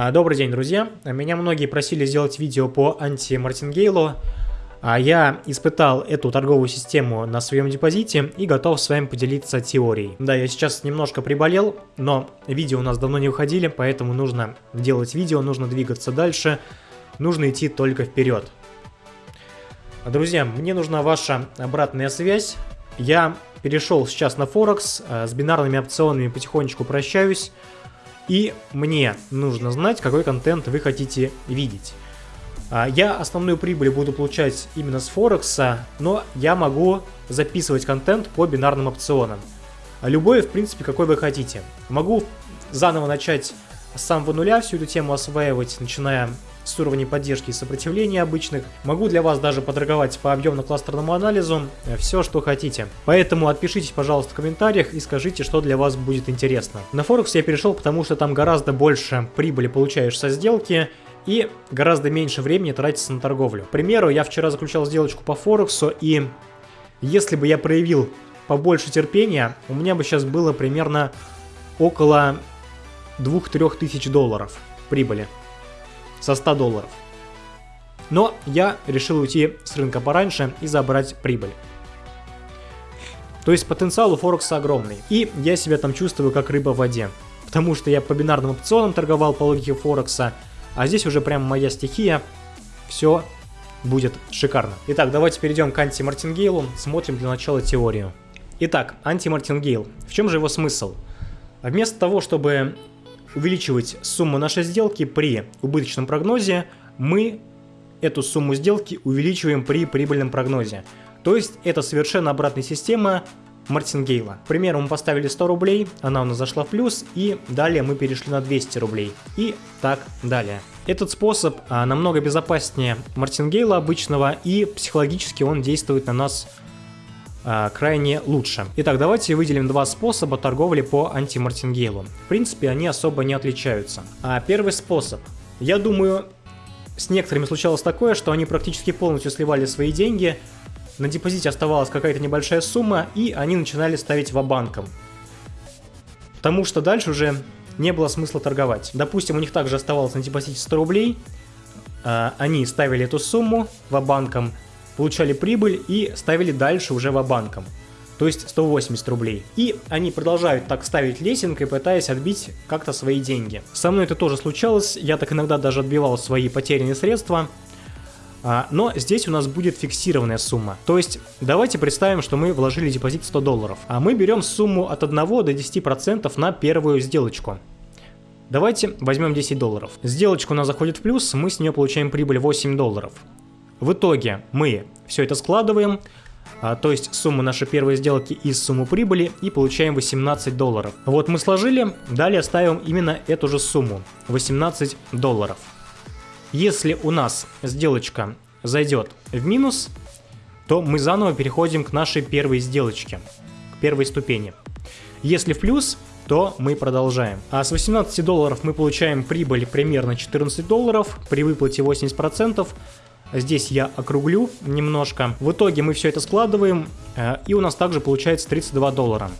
А, добрый день, друзья. Меня многие просили сделать видео по анти-мартингейлу. А я испытал эту торговую систему на своем депозите и готов с вами поделиться теорией. Да, я сейчас немножко приболел, но видео у нас давно не выходили, поэтому нужно делать видео, нужно двигаться дальше, нужно идти только вперед. Друзья, мне нужна ваша обратная связь. Я перешел сейчас на Форекс, а, с бинарными опционами потихонечку прощаюсь. И мне нужно знать, какой контент вы хотите видеть. А, я основную прибыль буду получать именно с Форекса, но я могу записывать контент по бинарным опционам. Любой, в принципе, какой вы хотите. Могу заново начать с самого нуля всю эту тему осваивать, начиная с уровней поддержки и сопротивления обычных. Могу для вас даже поторговать по объемно-кластерному анализу, э, все, что хотите. Поэтому отпишитесь, пожалуйста, в комментариях и скажите, что для вас будет интересно. На Форекс я перешел, потому что там гораздо больше прибыли получаешь со сделки, и гораздо меньше времени тратится на торговлю. К примеру, я вчера заключал сделочку по Форексу, и если бы я проявил побольше терпения, у меня бы сейчас было примерно около 2-3 тысяч долларов прибыли со 100 долларов. Но я решил уйти с рынка пораньше и забрать прибыль. То есть потенциал у Форекса огромный. И я себя там чувствую как рыба в воде. Потому что я по бинарным опционам торговал по логике Форекса. А здесь уже прям моя стихия. Все будет шикарно. Итак, давайте перейдем к анти-мартингейлу. Смотрим для начала теорию. Итак, анти-мартингейл. В чем же его смысл? Вместо того, чтобы увеличивать сумму нашей сделки при убыточном прогнозе, мы эту сумму сделки увеличиваем при прибыльном прогнозе. То есть это совершенно обратная система Мартингейла. К примеру, мы поставили 100 рублей, она у нас зашла в плюс, и далее мы перешли на 200 рублей. И так далее. Этот способ а, намного безопаснее Мартингейла обычного, и психологически он действует на нас крайне лучше. Итак, давайте выделим два способа торговли по антимартингейлу. В принципе, они особо не отличаются. А первый способ. Я думаю, с некоторыми случалось такое, что они практически полностью сливали свои деньги, на депозите оставалась какая-то небольшая сумма, и они начинали ставить в банком. Потому что дальше уже не было смысла торговать. Допустим, у них также оставалось на депозите 100 рублей, а, они ставили эту сумму в банком, получали прибыль и ставили дальше уже в банком то есть 180 рублей. И они продолжают так ставить лесенкой, пытаясь отбить как-то свои деньги. Со мной это тоже случалось, я так иногда даже отбивал свои потерянные средства, а, но здесь у нас будет фиксированная сумма. То есть давайте представим, что мы вложили депозит 100 долларов, а мы берем сумму от 1 до 10% на первую сделочку. Давайте возьмем 10 долларов. Сделочка у нас заходит в плюс, мы с нее получаем прибыль 8 долларов. В итоге мы все это складываем, а, то есть сумму нашей первой сделки из сумму прибыли и получаем 18 долларов. Вот мы сложили, далее ставим именно эту же сумму, 18 долларов. Если у нас сделочка зайдет в минус, то мы заново переходим к нашей первой сделочке, к первой ступени. Если в плюс, то мы продолжаем. А с 18 долларов мы получаем прибыль примерно 14 долларов, при выплате 80%, Здесь я округлю немножко. В итоге мы все это складываем, э, и у нас также получается 32 доллара.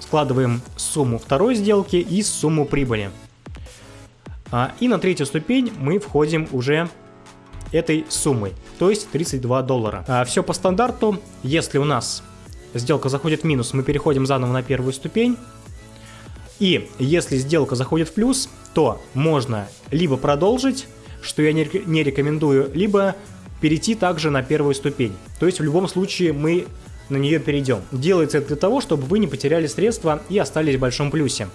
Складываем сумму второй сделки и сумму прибыли. А, и на третью ступень мы входим уже этой суммой, то есть 32 доллара. А, все по стандарту, если у нас сделка заходит в минус, мы переходим заново на первую ступень. И если сделка заходит в плюс, то можно либо продолжить, что я не, рекомендую, либо перейти также на первую ступень. То есть в любом случае мы на нее перейдем. Делается это для того, чтобы вы не потеряли средства и остались в большом плюсе.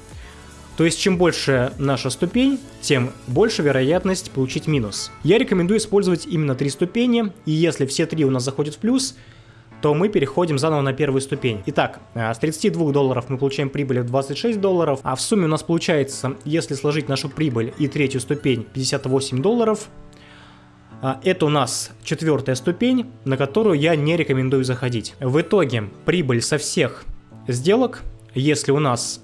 То есть чем больше наша ступень, тем больше вероятность получить минус. Я рекомендую использовать именно три ступени, и если все три у нас заходят в плюс, то мы переходим заново на первую ступень. Итак, э, с 32 долларов мы получаем прибыль в 26 долларов, а в сумме у нас получается, если сложить нашу прибыль и третью ступень, 58 долларов. А, это у нас четвертая ступень, на которую я не рекомендую заходить. В итоге прибыль со всех сделок, если у нас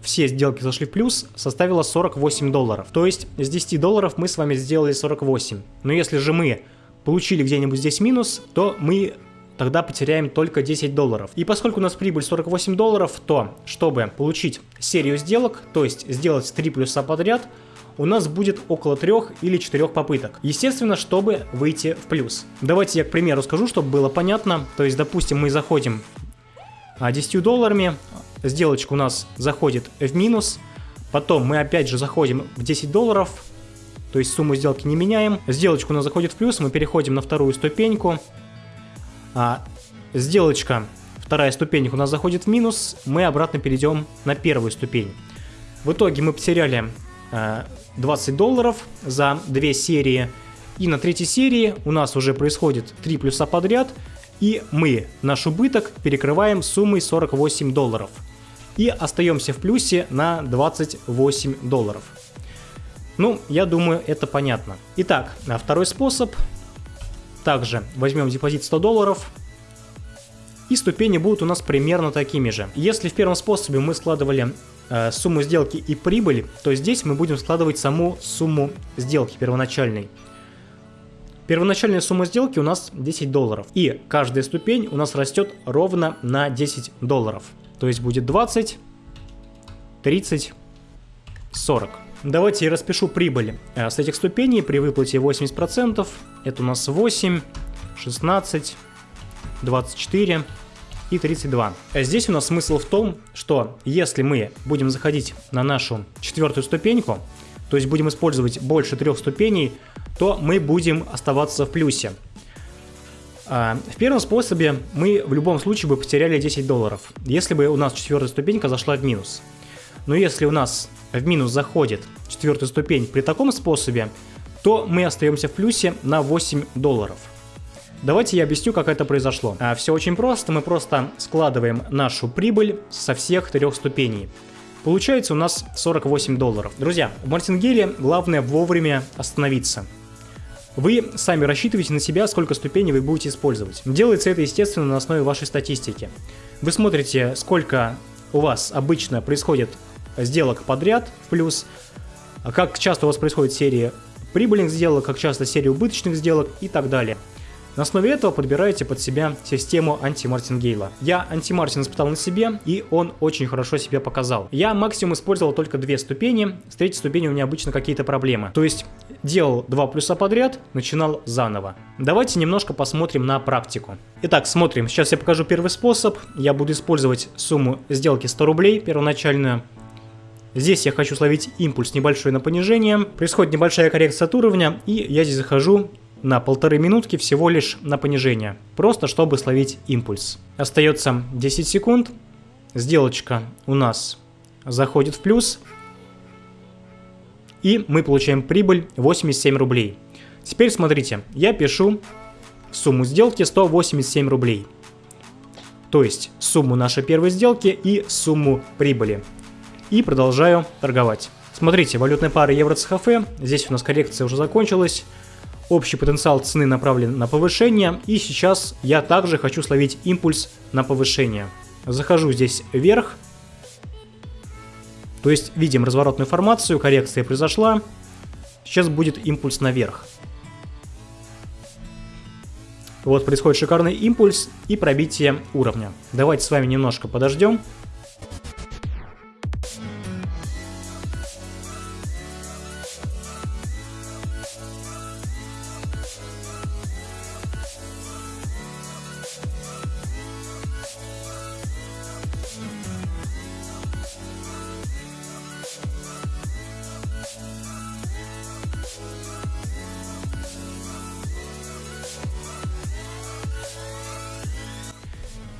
все сделки зашли в плюс, составила 48 долларов. То есть с 10 долларов мы с вами сделали 48. Но если же мы получили где-нибудь здесь минус, то мы тогда потеряем только 10 долларов. И поскольку у нас прибыль 48 долларов, то чтобы получить серию сделок, то есть сделать 3 плюса подряд, у нас будет около 3 или 4 попыток. Естественно, чтобы выйти в плюс. Давайте я, к примеру, скажу, чтобы было понятно. То есть, допустим, мы заходим 10 а, долларами, сделочка у нас заходит в минус, потом мы опять же заходим в 10 долларов, то есть сумму сделки не меняем, сделочка у нас заходит в плюс, мы переходим на вторую ступеньку, а, сделочка, вторая ступенька у нас заходит в минус, мы обратно перейдем на первую ступень. В итоге мы потеряли 20 а, долларов за две серии, и на третьей серии у нас уже происходит 3 плюса подряд, и мы наш убыток перекрываем суммой 48 долларов. И остаемся в плюсе на 28 долларов. Ну, я думаю, это понятно. Итак, второй способ. Также возьмем депозит 100 долларов. И ступени будут у нас примерно такими же. Если в первом способе мы складывали э, сумму сделки и прибыль, то здесь мы будем складывать саму сумму сделки первоначальной. Первоначальная сумма сделки у нас 10 долларов. И каждая ступень у нас растет ровно на 10 долларов. То есть будет 20, 30, 40. Давайте я распишу прибыль э, с этих ступеней при выплате 80%. Это у нас 8, 16, 24 и 32. Здесь у нас смысл в том, что если мы будем заходить на нашу четвертую ступеньку, то есть будем использовать больше трех ступеней, то мы будем оставаться в плюсе. А, в первом способе мы в любом случае бы потеряли 10 долларов, если бы у нас четвертая ступенька зашла в минус. Но если у нас в минус заходит четвертая ступень при таком способе, то мы остаемся в плюсе на 8 долларов. Давайте я объясню, как это произошло. А, все очень просто, мы просто складываем нашу прибыль со всех трех ступеней. Получается у нас 48 долларов. Друзья, в мартингеле главное вовремя остановиться. Вы сами рассчитываете на себя, сколько ступеней вы будете использовать. Делается это, естественно, на основе вашей статистики. Вы смотрите, сколько у вас обычно происходит сделок подряд плюс, как часто у вас происходит серия прибыльных сделок, как часто серия убыточных сделок и так далее. На основе этого подбираете под себя систему анти-мартингейла. Я анти-мартин испытал на себе, и он очень хорошо себя показал. Я максимум использовал только две ступени, с третьей ступени у меня обычно какие-то проблемы. То есть делал два плюса подряд, начинал заново. Давайте немножко посмотрим на практику. Итак, смотрим. Сейчас я покажу первый способ. Я буду использовать сумму сделки 100 рублей первоначальную. Здесь я хочу словить импульс небольшой на понижение. Происходит небольшая коррекция от уровня, и я здесь захожу на полторы минутки всего лишь на понижение, просто чтобы словить импульс. Остается 10 секунд, сделочка у нас заходит в плюс, и мы получаем прибыль 87 рублей. Теперь смотрите, я пишу сумму сделки 187 рублей. То есть сумму нашей первой сделки и сумму прибыли. И продолжаю торговать. Смотрите, валютная пара евро-цхф, здесь у нас коррекция уже закончилась. Общий потенциал цены направлен на повышение, и сейчас я также хочу словить импульс на повышение. Захожу здесь вверх, то есть видим разворотную формацию, коррекция произошла, сейчас будет импульс наверх. Вот происходит шикарный импульс и пробитие уровня. Давайте с вами немножко подождем.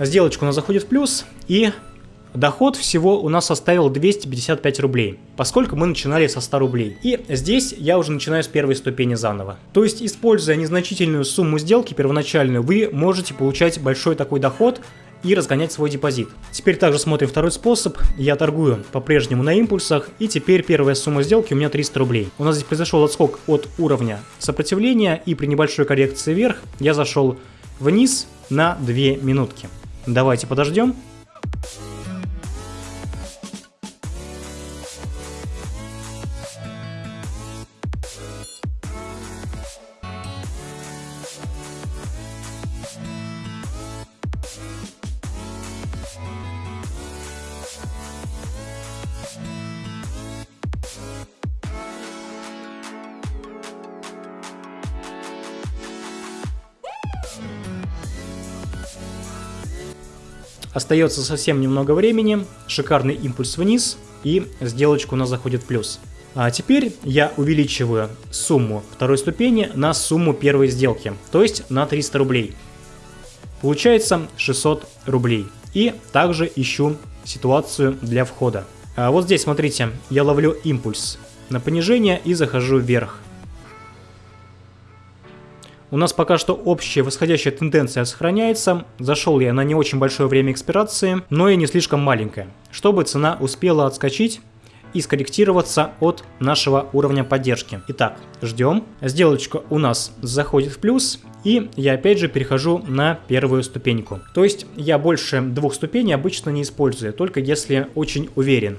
Сделочка у нас заходит в плюс, и доход всего у нас составил 255 рублей, поскольку мы начинали со 100 рублей. И здесь я уже начинаю с первой ступени заново. То есть, используя незначительную сумму сделки первоначальную, вы можете получать большой такой доход, и разгонять свой депозит. Теперь также смотрим второй способ. Я торгую по-прежнему на импульсах, и теперь первая сумма сделки у меня 300 рублей. У нас здесь произошел отскок от уровня сопротивления, и при небольшой коррекции вверх я зашел вниз на 2 минутки. Давайте подождем. Остается совсем немного времени, шикарный импульс вниз, и сделочка у нас заходит плюс. А теперь я увеличиваю сумму второй ступени на сумму первой сделки, то есть на 300 рублей. Получается 600 рублей. И также ищу ситуацию для входа. А вот здесь, смотрите, я ловлю импульс на понижение и захожу вверх. У нас пока что общая восходящая тенденция сохраняется. Зашел я на не очень большое время экспирации, но и не слишком маленькое, чтобы цена успела отскочить и скорректироваться от нашего уровня поддержки. Итак, ждем. Сделочка у нас заходит в плюс, и я опять же перехожу на первую ступеньку. То есть я больше двух ступеней обычно не использую, только если очень уверен.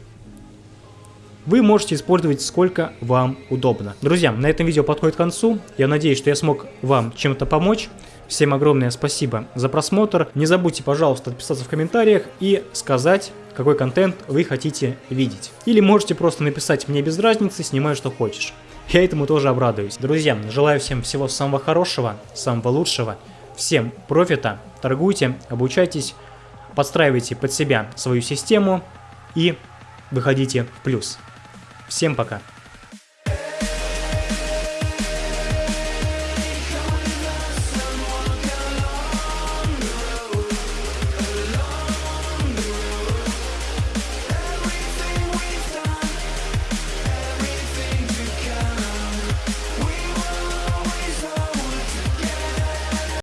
Вы можете использовать сколько вам удобно. Друзья, на этом видео подходит к концу. Я надеюсь, что я смог вам чем-то помочь. Всем огромное спасибо за просмотр. Не забудьте, пожалуйста, отписаться в комментариях и сказать, какой контент вы хотите видеть. Или можете просто написать мне без разницы, снимай что хочешь. Я этому тоже обрадуюсь. Друзья, желаю всем всего самого хорошего, самого лучшего. Всем профита, торгуйте, обучайтесь, подстраивайте под себя свою систему и выходите в плюс. Всем пока!